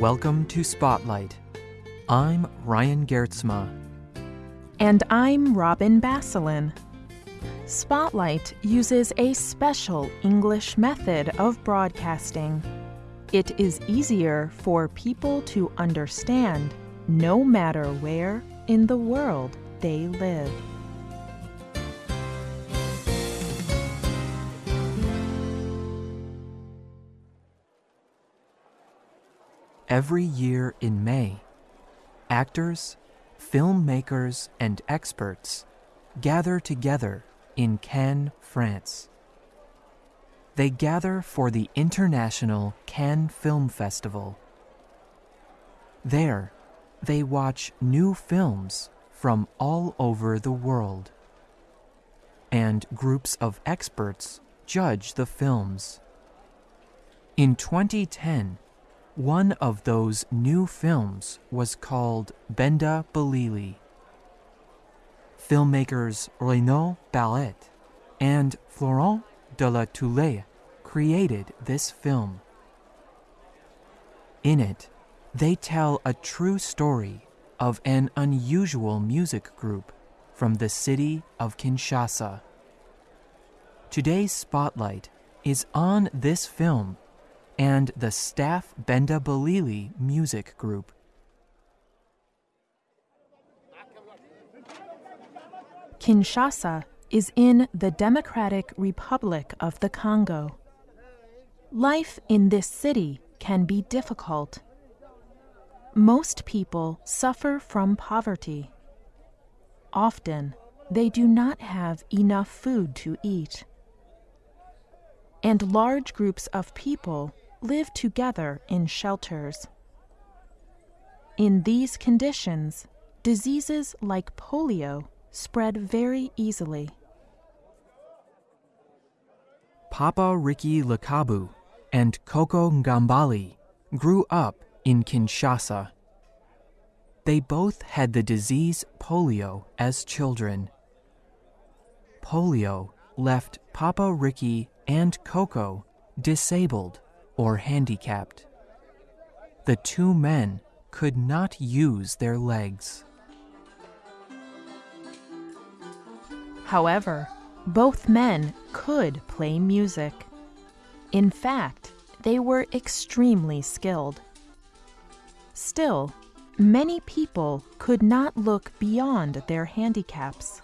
Welcome to Spotlight. I'm Ryan Geertsma. And I'm Robin Basselin. Spotlight uses a special English method of broadcasting. It is easier for people to understand no matter where in the world they live. Every year in May, actors, filmmakers, and experts gather together in Cannes, France. They gather for the International Cannes Film Festival. There, they watch new films from all over the world. And groups of experts judge the films. In 2010, one of those new films was called Benda Bilili. Filmmakers Renaud Barret and Florent de la Tullaye created this film. In it, they tell a true story of an unusual music group from the city of Kinshasa. Today's spotlight is on this film and the Staff Benda Bilili music group. Kinshasa is in the Democratic Republic of the Congo. Life in this city can be difficult. Most people suffer from poverty. Often, they do not have enough food to eat. And large groups of people live together in shelters. In these conditions, diseases like polio spread very easily. Papa Ricky Likabu and Coco Ngambali grew up in Kinshasa. They both had the disease polio as children. Polio left Papa Ricky and Coco disabled or handicapped. The two men could not use their legs. However, both men could play music. In fact, they were extremely skilled. Still, many people could not look beyond their handicaps.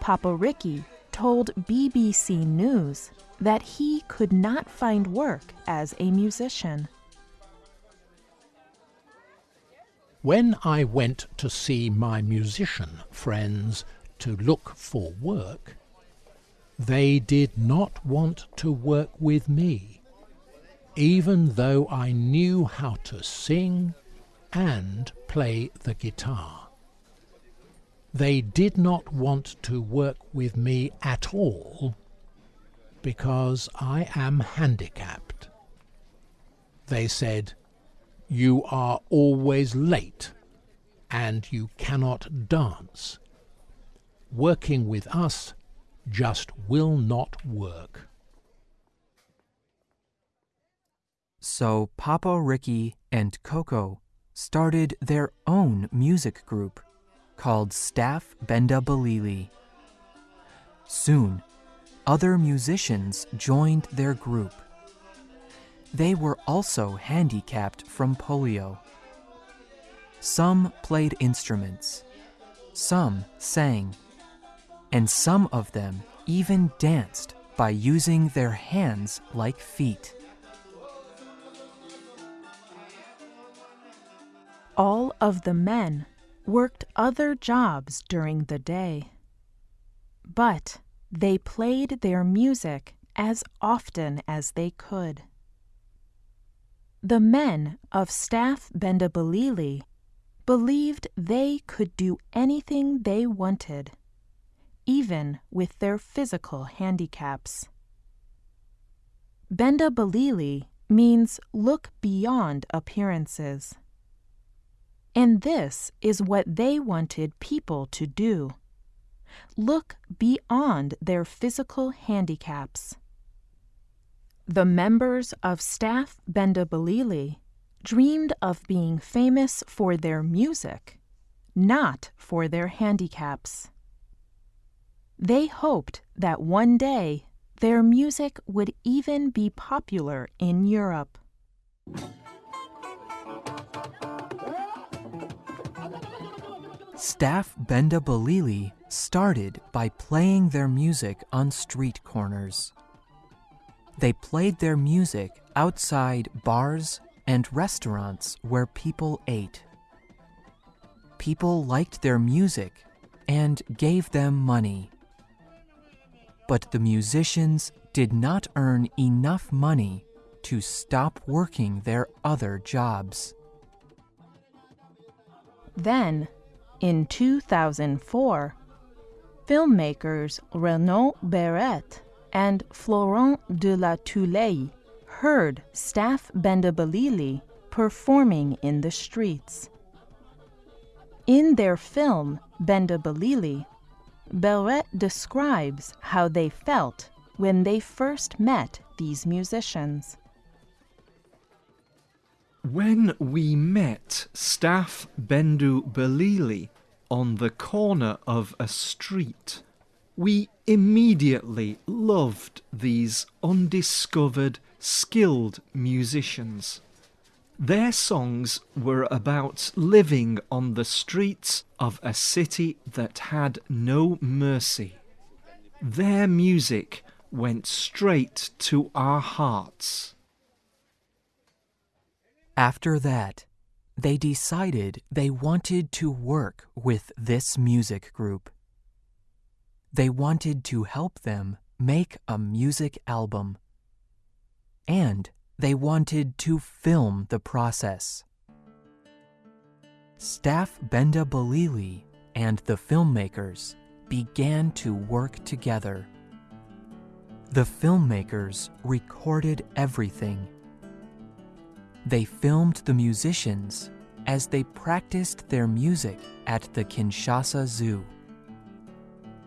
Papa Ricky told BBC News that he could not find work as a musician. When I went to see my musician friends to look for work, they did not want to work with me, even though I knew how to sing and play the guitar. They did not want to work with me at all because I am handicapped. They said, You are always late and you cannot dance. Working with us just will not work. So Papa Ricky and Coco started their own music group called Staff Benda Bilili. Soon, other musicians joined their group. They were also handicapped from polio. Some played instruments, some sang, and some of them even danced by using their hands like feet. All of the men worked other jobs during the day. But they played their music as often as they could. The men of Staff Benda Bilili believed they could do anything they wanted, even with their physical handicaps. Benda Bilili means look beyond appearances. And this is what they wanted people to do look beyond their physical handicaps. The members of Staff Benda Bilili dreamed of being famous for their music, not for their handicaps. They hoped that one day their music would even be popular in Europe. Staff Benda Bilili started by playing their music on street corners. They played their music outside bars and restaurants where people ate. People liked their music and gave them money. But the musicians did not earn enough money to stop working their other jobs. Then, in 2004, filmmakers Renaud Barret and Florent de la Tullaye heard Staff Benda Bilili performing in the streets. In their film, Benda Bilili, Barret describes how they felt when they first met these musicians. When we met Staff Benda Bilili on the corner of a street, we immediately loved these undiscovered, skilled musicians. Their songs were about living on the streets of a city that had no mercy. Their music went straight to our hearts. After that, they decided they wanted to work with this music group. They wanted to help them make a music album. And they wanted to film the process. Staff Benda Bilili and the filmmakers began to work together. The filmmakers recorded everything. They filmed the musicians as they practiced their music at the Kinshasa Zoo.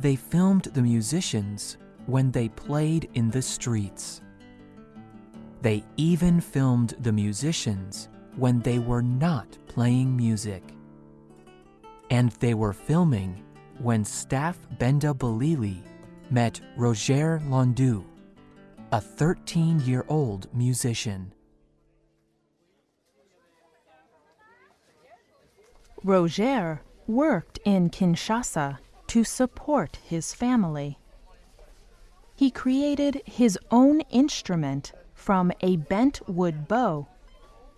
They filmed the musicians when they played in the streets. They even filmed the musicians when they were not playing music. And they were filming when Staff Benda Bilili met Roger Landu, a 13 year old musician. Roger worked in Kinshasa to support his family. He created his own instrument from a bent wood bow,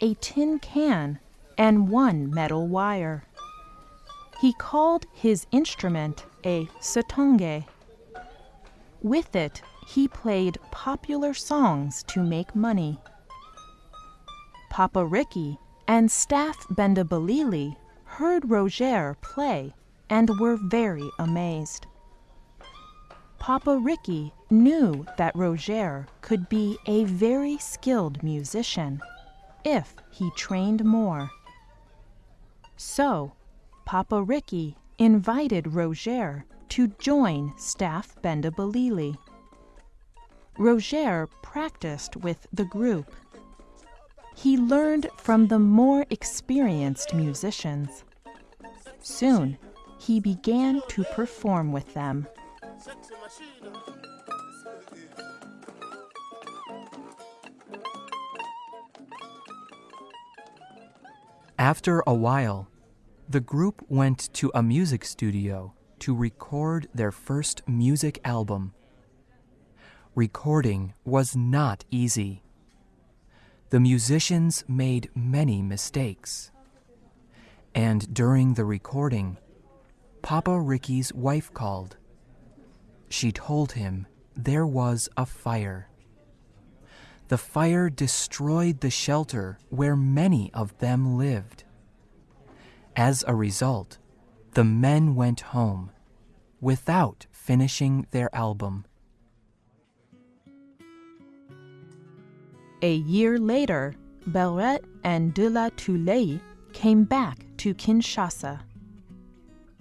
a tin can, and one metal wire. He called his instrument a satonge. With it, he played popular songs to make money. Papa Ricky and Staff Benda Bilili heard Roger play and were very amazed. Papa Ricky knew that Roger could be a very skilled musician if he trained more. So, Papa Ricky invited Roger to join Staff Benda Bilili. Roger practiced with the group. He learned from the more experienced musicians. Soon, he began to perform with them. After a while, the group went to a music studio to record their first music album. Recording was not easy. The musicians made many mistakes. And during the recording, Papa Ricky's wife called. She told him there was a fire. The fire destroyed the shelter where many of them lived. As a result, the men went home without finishing their album. A year later, Barret and de la Tullaye came back to Kinshasa.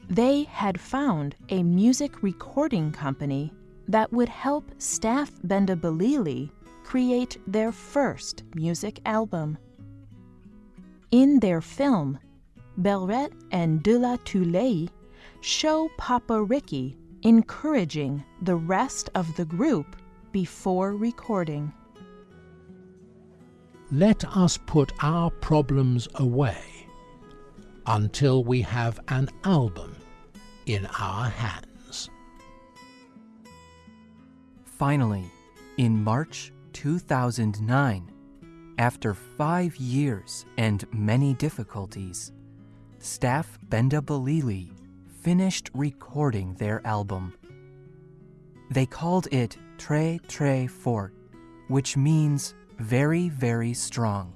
They had found a music recording company that would help Staff Benda create their first music album. In their film, Barret and De La Tullaye show Papa Ricky encouraging the rest of the group before recording. Let us put our problems away until we have an album in our hands. Finally, in March 2009, after five years and many difficulties, staff Benda Bilili finished recording their album. They called it Très Très Fort, which means very, very strong.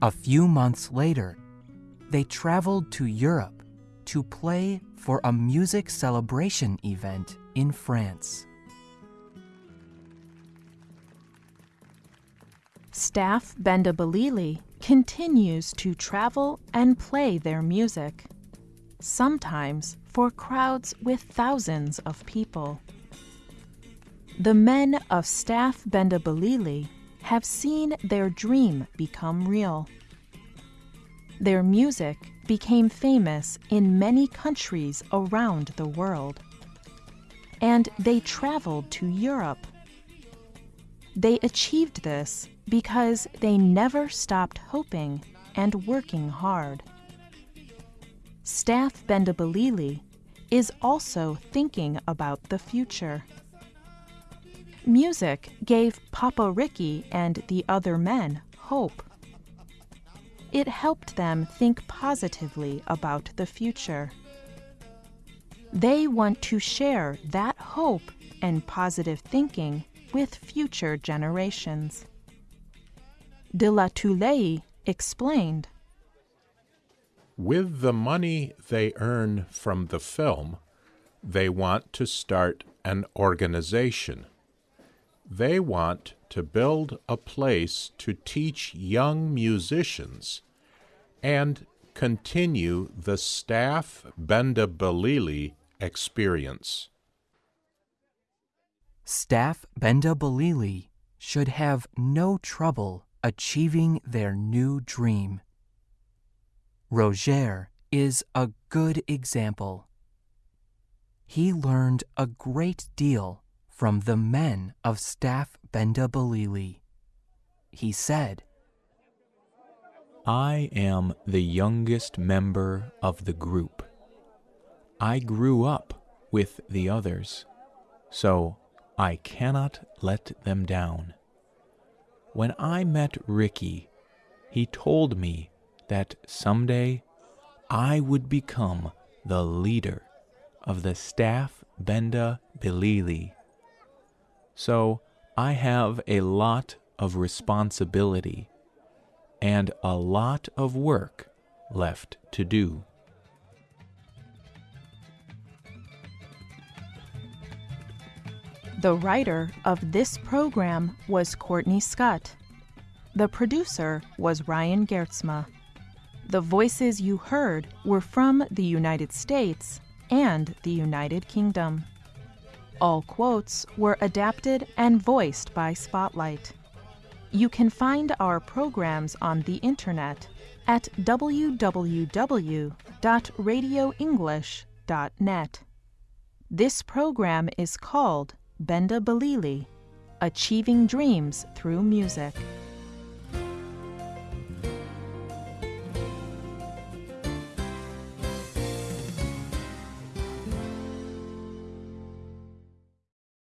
A few months later, they traveled to Europe to play for a music celebration event in France. Staff Benda Bilili continues to travel and play their music, sometimes for crowds with thousands of people. The men of Staff Benda Bilili have seen their dream become real. Their music became famous in many countries around the world. And they traveled to Europe. They achieved this because they never stopped hoping and working hard. Staff Benda Bilili is also thinking about the future. Music gave Papa Ricky and the other men hope. It helped them think positively about the future. They want to share that hope and positive thinking with future generations. De la Tullaye explained With the money they earn from the film, they want to start an organization. They want to build a place to teach young musicians and continue the staff Benda Bilili experience. Staff Benda Bilili should have no trouble achieving their new dream. Roger is a good example. He learned a great deal from the men of Staff Benda Bilili. He said, I am the youngest member of the group. I grew up with the others, so I cannot let them down. When I met Ricky, he told me that someday I would become the leader of the staff Benda Bilili. So I have a lot of responsibility and a lot of work left to do. The writer of this program was Courtney Scott. The producer was Ryan Geertsma. The voices you heard were from the United States and the United Kingdom. All quotes were adapted and voiced by Spotlight. You can find our programs on the internet at www.radioenglish.net. This program is called Benda Bilili Achieving Dreams Through Music.